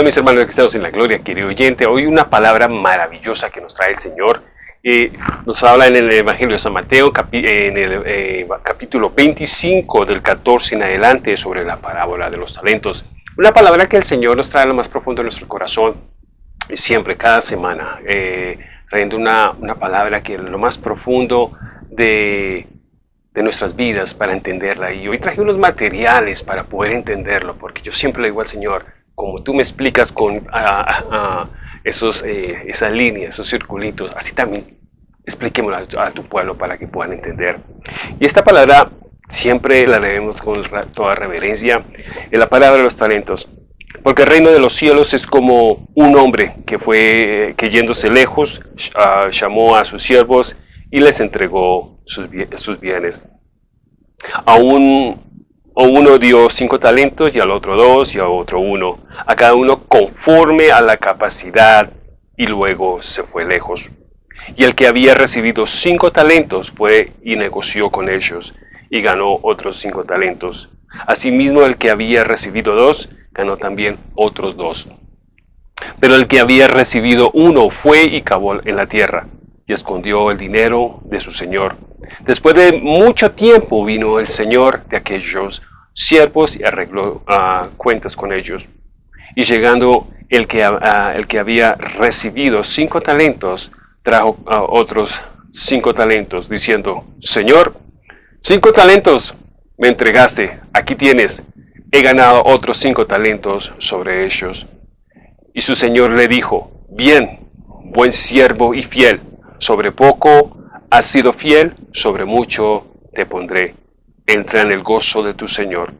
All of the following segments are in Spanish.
Hola mis hermanos cristianos en la gloria, querido oyente. Hoy una palabra maravillosa que nos trae el Señor. Eh, nos habla en el Evangelio de San Mateo, en el eh, capítulo 25 del 14 en adelante sobre la parábola de los talentos. Una palabra que el Señor nos trae a lo más profundo de nuestro corazón y siempre, cada semana, eh, trayendo una, una, palabra que es lo más profundo de, de nuestras vidas para entenderla. Y hoy traje unos materiales para poder entenderlo, porque yo siempre le digo al Señor, como tú me explicas con esos, eh, esas líneas, esos circulitos, así también expliquémoslo a, tu pueblo para que puedan entender. Y esta palabra siempre la leemos con toda reverencia, es la palabra de los talentos. Porque el reino de los cielos es como un hombre que fue, que yéndose lejos, ah, llamó a sus siervos y les entregó sus, sus bienes. A un o uno dio cinco talentos y al otro dos y a otro uno, a cada uno conforme a la capacidad y luego se fue lejos. Y el que había recibido cinco talentos fue y negoció con ellos y ganó otros cinco talentos. Asimismo el que había recibido dos ganó también otros dos. Pero el que había recibido uno fue y cavó en la tierra y escondió el dinero de su señor. Después de mucho tiempo vino el señor de aquellos siervos y arregló ah, cuentas con ellos. Y llegando el que, ah, el que había recibido cinco talentos, trajo otros cinco talentos, diciendo, Señor, cinco talentos me entregaste, aquí tienes, he ganado otros cinco talentos sobre ellos. Y su Señor le dijo, bien, buen siervo y fiel, sobre poco has sido fiel, sobre mucho te pondré entra en el gozo de tu Señor.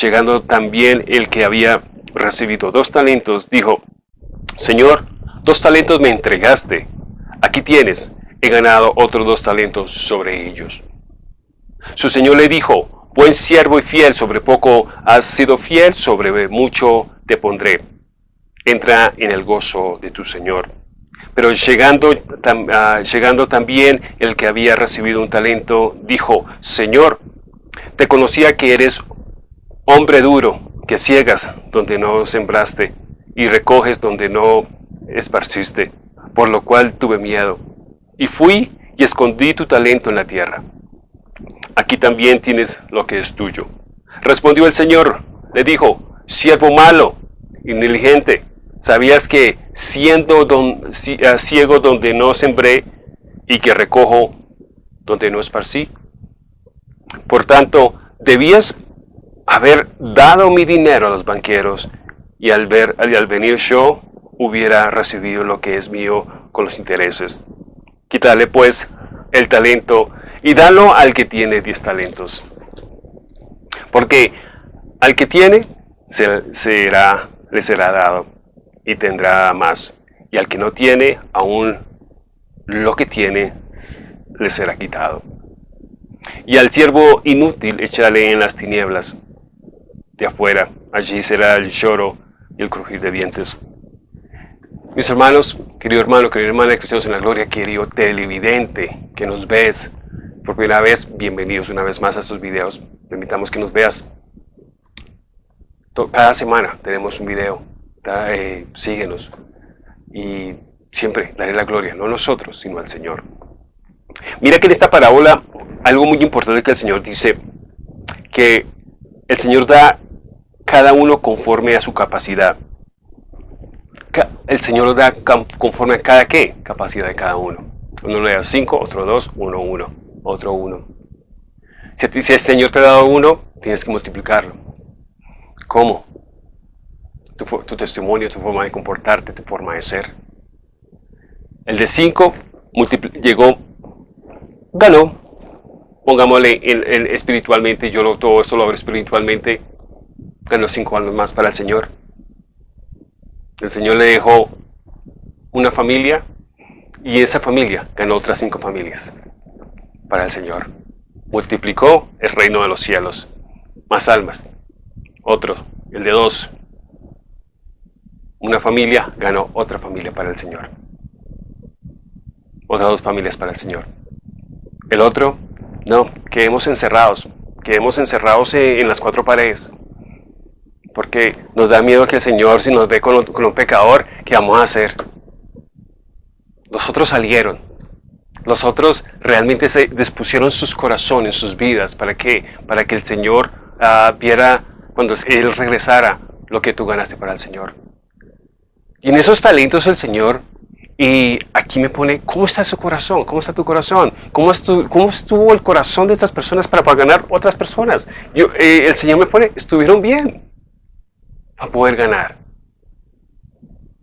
Llegando también el que había recibido dos talentos, dijo, Señor, dos talentos me entregaste, aquí tienes, he ganado otros dos talentos sobre ellos. Su Señor le dijo, buen siervo y fiel, sobre poco has sido fiel, sobre mucho te pondré. Entra en el gozo de tu Señor. Pero llegando, ah, llegando también el que había recibido un talento, dijo, Señor, te conocía que eres hombre duro, que ciegas donde no sembraste y recoges donde no esparciste, por lo cual tuve miedo. Y fui y escondí tu talento en la tierra. Aquí también tienes lo que es tuyo. Respondió el Señor, le dijo, siervo malo y negligente, ¿sabías que siendo eh, ciego donde no sembré y que recojo donde no esparcí? Por tanto, debías haber dado mi dinero a los banqueros y al, ver, al venir yo hubiera recibido lo que es mío con los intereses. Quítale pues el talento y dalo al que tiene diez talentos. Porque al que tiene será, le será dado y tendrá más. Y al que no tiene, aún lo que tiene le será quitado. Y al siervo inútil échale en las tinieblas de afuera, allí será el lloro y el crujir de dientes. Mis hermanos, querido hermano, querida hermana de Cristianos en la Gloria, querido televidente que nos ves por primera vez, bienvenidos una vez más a estos videos. Te invitamos que nos veas. Cada semana tenemos un video, eh, síguenos y siempre daré la gloria, no a nosotros, sino al Señor. Mira que en esta parábola algo muy importante que el Señor dice, que el Señor da cada uno conforme a su capacidad. El Señor da conforme a cada qué, capacidad de cada uno. Uno le da cinco, otro dos, uno, uno, otro uno. Si, si el Señor te ha dado uno, tienes que multiplicarlo. ¿Cómo? Tu, tu testimonio, tu forma de comportarte, tu forma de ser. El de cinco llegó, ganó, pongámosle en, espiritualmente, yo lo, todo esto lo abro espiritualmente, ganó cinco años más para el Señor. El Señor le dejó una familia y esa familia ganó otras cinco familias para el Señor. Multiplicó el reino de los cielos. Más almas. Otro, el de dos. Una familia ganó otra familia para el Señor. Otras dos familias para el Señor. El otro no, quedemos encerrados, quedemos encerrados en las cuatro paredes. Porque nos da miedo que el Señor, si nos ve con, un pecador, ¿qué vamos a hacer? Los otros salieron. Los otros realmente se dispusieron sus corazones, sus vidas, para que, para que el Señor ah, viera cuando Él regresara lo que tú ganaste para el Señor. Y en esos talentos el Señor, y aquí me pone, ¿cómo está su corazón? ¿Cómo está tu corazón? ¿Cómo, estuvo, cómo estuvo el corazón de estas personas para, para ganar otras personas? Yo, eh, el Señor me pone, estuvieron bien para poder ganar.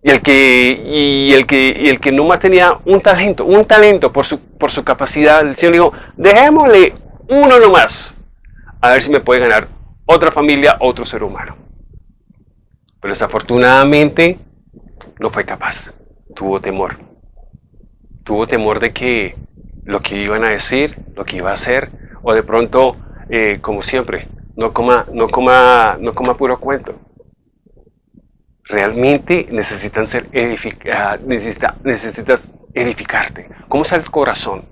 Y el que, y el que, y el que no más tenía un talento, un talento por su, por su capacidad, el Señor dijo, dejémosle uno nomás, a ver si me puede ganar otra familia, otro ser humano. Pero desafortunadamente no fue capaz, tuvo temor. Tuvo temor de que lo que iban a decir, lo que iba a hacer, o de pronto, eh, como siempre, no coma, no, coma, no coma puro cuento. Realmente necesitan ser edificados, necesita, necesitas edificarte. ¿Cómo está el corazón?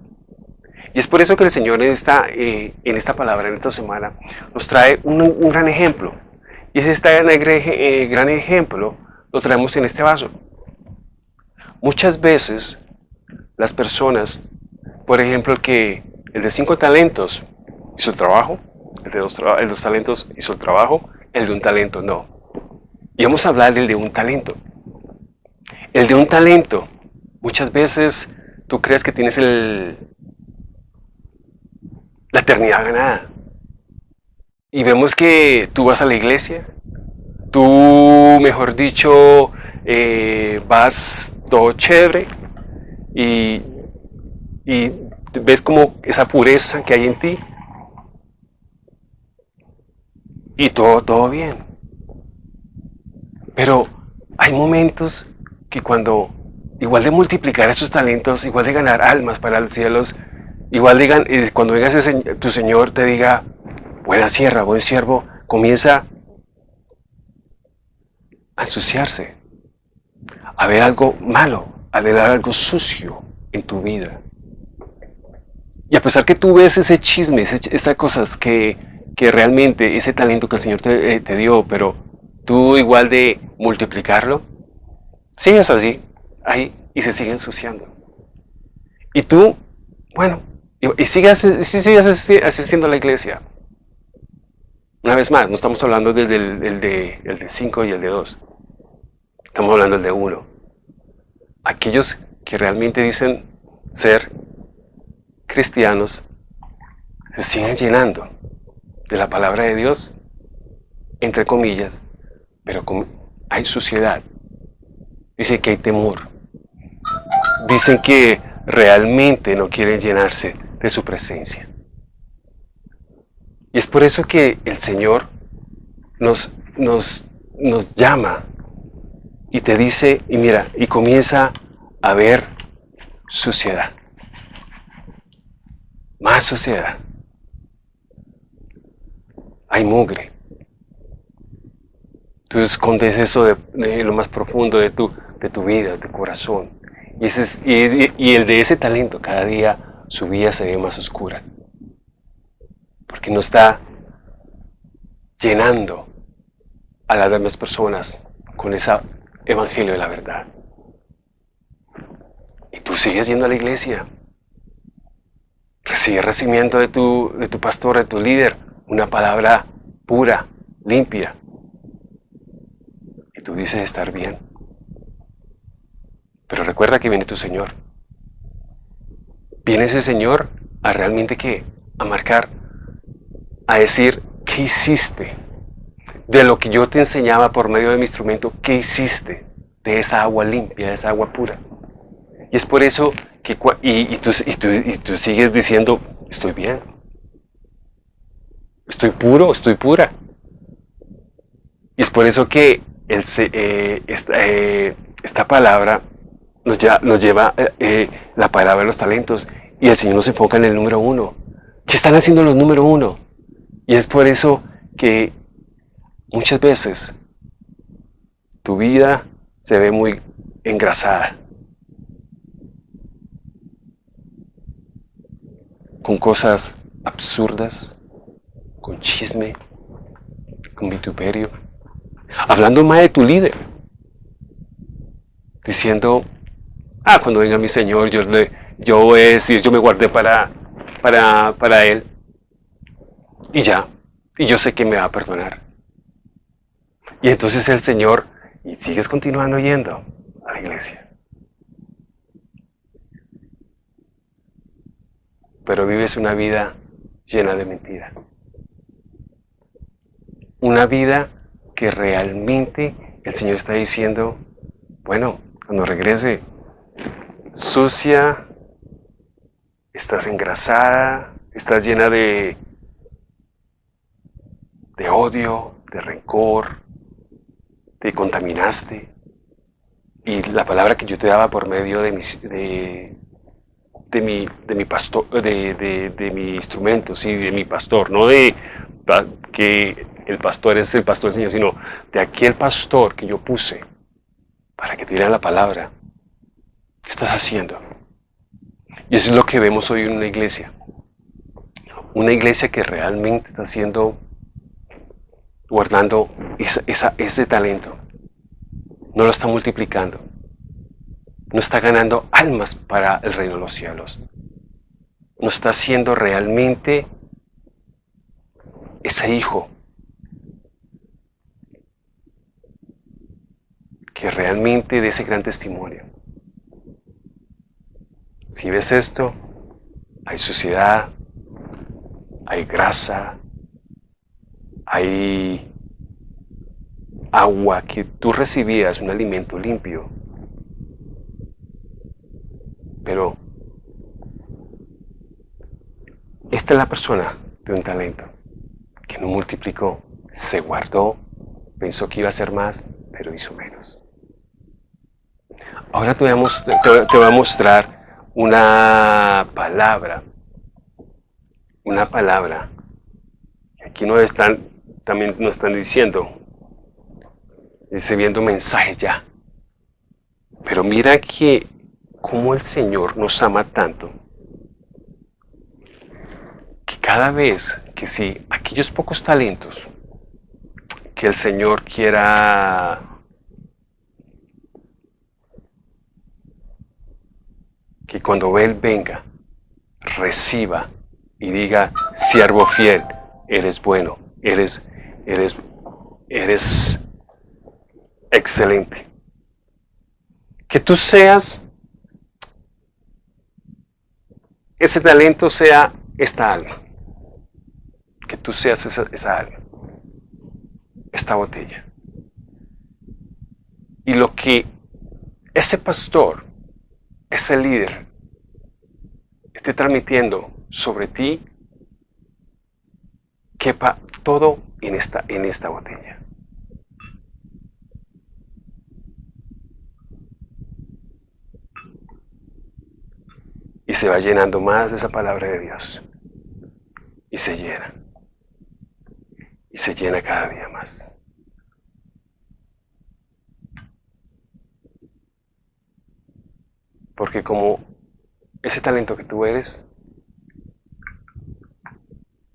Y es por eso que el Señor en esta, eh, en esta palabra, en esta semana, nos trae un, un gran ejemplo. Y es este eh, gran ejemplo lo traemos en este vaso. Muchas veces las personas, por ejemplo, que el de cinco talentos hizo el trabajo, el de dos talentos hizo el trabajo, el de un talento no. Y vamos a hablar del de un talento. El de un talento, muchas veces tú crees que tienes el, la eternidad ganada. Y vemos que tú vas a la iglesia, tú, mejor dicho, eh, vas todo chévere y, y ves como esa pureza que hay en ti y todo, todo bien. Pero hay momentos que cuando, igual de multiplicar esos talentos, igual de ganar almas para los cielos, igual digan, eh, cuando venga tu Señor te diga, buena sierra, buen siervo, comienza a ensuciarse, a ver algo malo, a ver algo sucio en tu vida. Y a pesar que tú ves ese chisme, esas cosas que, que, realmente, ese talento que el Señor te, eh, te, dio, pero tú igual de multiplicarlo, sigues así, ahí, y se sigue ensuciando. Y tú, bueno, y, sigues, sigues asistiendo a la iglesia, una vez más, no estamos hablando del, el de 5 y el de 2. Estamos hablando de 1. Aquellos que realmente dicen ser cristianos se siguen llenando de la palabra de Dios, entre comillas, pero hay suciedad. Dicen que hay temor. Dicen que realmente no quieren llenarse de su presencia. Y es por eso que el Señor nos, nos, nos llama y te dice, y mira, y comienza a ver suciedad. Más suciedad. Hay mugre. Tú escondes eso de, lo más profundo de tu, de tu vida, de tu corazón. Y, ese y, el de ese talento, cada día su vida se ve más oscura porque no está llenando a las demás personas con ese evangelio de la verdad. Y tú sigues yendo a la iglesia. Recibe recibimiento de tu, de tu pastor, de tu líder, una palabra pura, limpia. Y tú dices estar bien. Pero recuerda que viene tu Señor. Viene ese Señor a realmente qué? A marcar a decir, ¿qué hiciste? De lo que yo te enseñaba por medio de mi instrumento, ¿qué hiciste de esa agua limpia, de esa agua pura? Y es por eso que, y, tú, sigues diciendo, estoy bien, estoy puro, estoy pura. Y es por eso que eh, esta, eh, esta, palabra nos, lleva eh, la palabra de los talentos y el Señor nos enfoca en el número uno. ¿Qué están haciendo los número uno? Y es por eso que muchas veces tu vida se ve muy engrasada. Con cosas absurdas, con chisme, con vituperio. hablando más de tu líder, diciendo, ah, cuando venga mi Señor, yo, le, yo voy a decir, yo me guardé para, para, para Él, y ya, y yo sé que me va a perdonar. Y entonces el Señor, y sigues continuando yendo a la iglesia. Pero vives una vida llena de mentira. Una vida que realmente el Señor está diciendo, bueno, cuando regrese, sucia, estás engrasada, estás llena de, de odio, de rencor, te contaminaste. Y la palabra que yo te daba por medio de, de, de mi, de mi pastor, de, de, mi instrumento, sí, de mi pastor, no de que el pastor es el pastor del Señor, sino de aquel pastor que yo puse para que te diera la palabra. ¿Qué estás haciendo? Y eso es lo que vemos hoy en una iglesia. Una iglesia que realmente está haciendo, guardando ese talento. No lo está multiplicando. No está ganando almas para el reino de los cielos. No está haciendo realmente ese hijo que realmente de ese gran testimonio. Si ves esto, hay suciedad, hay grasa, hay agua que tú recibías, un alimento limpio. Pero esta es la persona de un talento que no multiplicó, se guardó, pensó que iba a ser más, pero hizo menos. Ahora te voy a mostrar, una palabra, una palabra. Aquí no están, también nos están diciendo, recibiendo mensajes ya. Pero mira que como el Señor nos ama tanto, que cada vez que si aquellos pocos talentos que el Señor quiera que cuando Él venga, reciba y diga, siervo fiel, eres bueno, eres, eres, eres excelente. Que tú seas, ese talento sea esta alma. Que tú seas esa, esa alma, esta botella. Y lo que ese pastor ese líder esté transmitiendo sobre ti, quepa todo en esta, en esta botella. Y se va llenando más de esa palabra de Dios. Y se llena. Y se llena cada día más. Porque como ese talento que tú eres,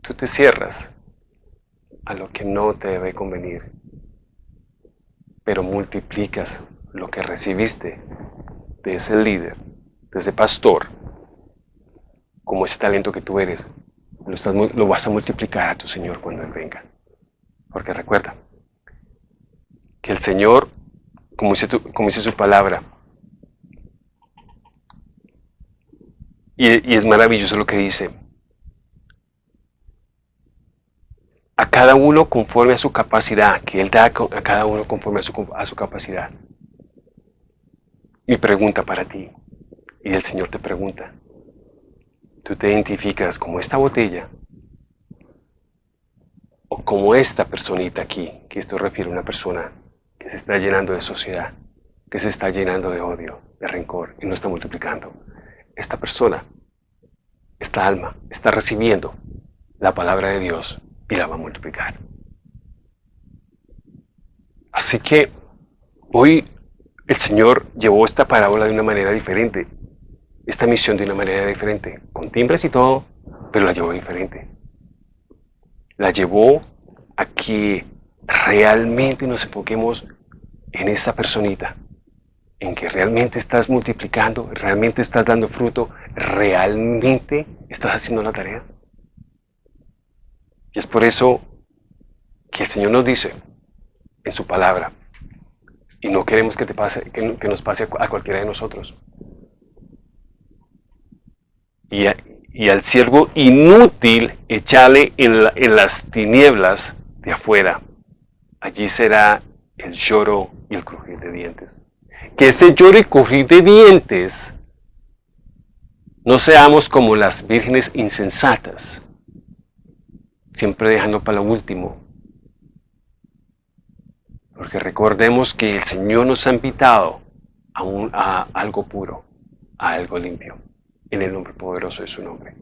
tú te cierras a lo que no te debe convenir, pero multiplicas lo que recibiste de ese líder, de ese pastor, como ese talento que tú eres, lo, vas a multiplicar a tu Señor cuando Él venga. Porque recuerda que el Señor, como dice, como dice su palabra, Y, es maravilloso lo que dice. A cada uno conforme a su capacidad, que Él da a cada uno conforme a su, a su capacidad. Mi pregunta para ti, y el Señor te pregunta, ¿tú te identificas como esta botella o como esta personita aquí, que esto refiere a una persona que se está llenando de sociedad, que se está llenando de odio, de rencor y no está multiplicando? esta persona, esta alma, está recibiendo la palabra de Dios y la va a multiplicar. Así que hoy el Señor llevó esta parábola de una manera diferente, esta misión de una manera diferente, con timbres y todo, pero la llevó diferente. La llevó a que realmente nos enfoquemos en esa personita, en que realmente estás multiplicando, realmente estás dando fruto, realmente estás haciendo la tarea. Es por eso que el Señor nos dice en su palabra, y no queremos que, te pase, que, nos pase a cualquiera de nosotros. Y, al siervo inútil echale en, en las tinieblas de afuera. Allí será el lloro y el crujir de dientes. Que ese lloro y crujir de dientes no seamos como las vírgenes insensatas, siempre dejando para lo último. Porque recordemos que el Señor nos ha invitado a, a algo puro, a algo limpio, en el nombre poderoso de su nombre.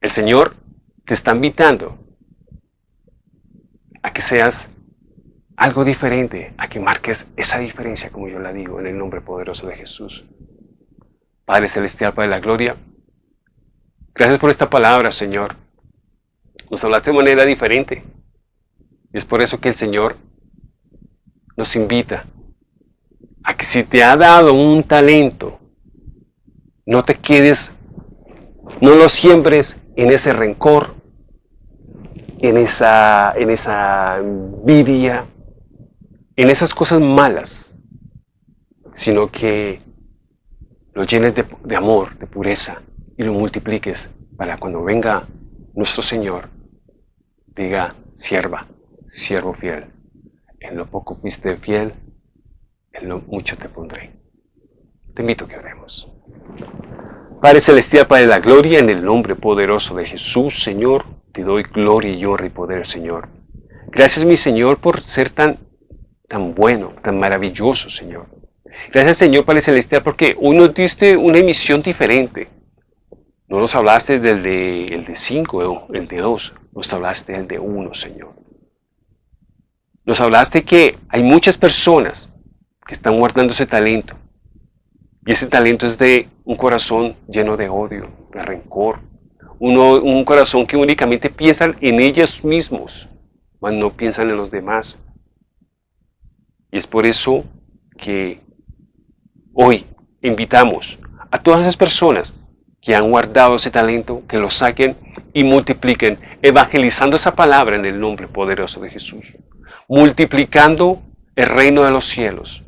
El Señor te está invitando a que seas algo diferente, a que marques esa diferencia, como yo la digo, en el nombre poderoso de Jesús. Padre Celestial, Padre de la Gloria, gracias por esta palabra, Señor. Nos hablaste de manera diferente. Y es por eso que el Señor nos invita a que si te ha dado un talento, no te quedes, no lo siembres en ese rencor, en esa, en esa envidia, en esas cosas malas, sino que lo llenes de, de amor, de pureza, y lo multipliques para cuando venga nuestro Señor, diga, sierva, siervo fiel, en lo poco fuiste fiel, en lo mucho te pondré. Te invito a que oremos. Padre Celestial, Padre de la Gloria, en el nombre poderoso de Jesús, Señor, te doy gloria y honra y poder, Señor. Gracias, mi Señor, por ser tan, tan bueno, tan maravilloso, Señor. Gracias, Señor Padre Celestial, porque hoy diste una emisión diferente. No nos hablaste del de, el de 5, el de 2, nos hablaste del de 1, Señor. Nos hablaste que hay muchas personas que están guardando ese talento. Y ese talento es de un corazón lleno de odio, de rencor, un corazón que únicamente piensa en ellos mismos, mas no piensan en los demás. Y es por eso que hoy invitamos a todas las personas que han guardado ese talento, que lo saquen y multipliquen, evangelizando esa palabra en el nombre poderoso de Jesús, multiplicando el reino de los cielos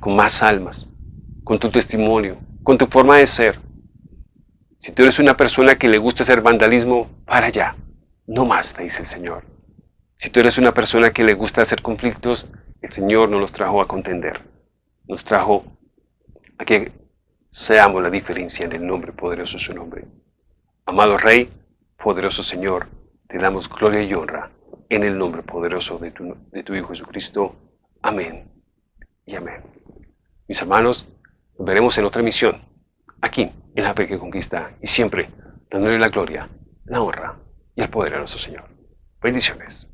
con más almas, con tu testimonio, con tu forma de ser, si tú eres una persona que le gusta hacer vandalismo, para allá. No más, te dice el Señor. Si tú eres una persona que le gusta hacer conflictos, el Señor no nos trajo a contender. Nos trajo a que seamos la diferencia en el nombre poderoso de su nombre. Amado Rey, poderoso Señor, te damos gloria y honra en el nombre poderoso de tu, de tu Hijo Jesucristo. Amén y amén. Mis hermanos, nos veremos en otra misión, aquí en la fe que conquista y siempre dándole la gloria, la honra y el poder a nuestro Señor. Bendiciones.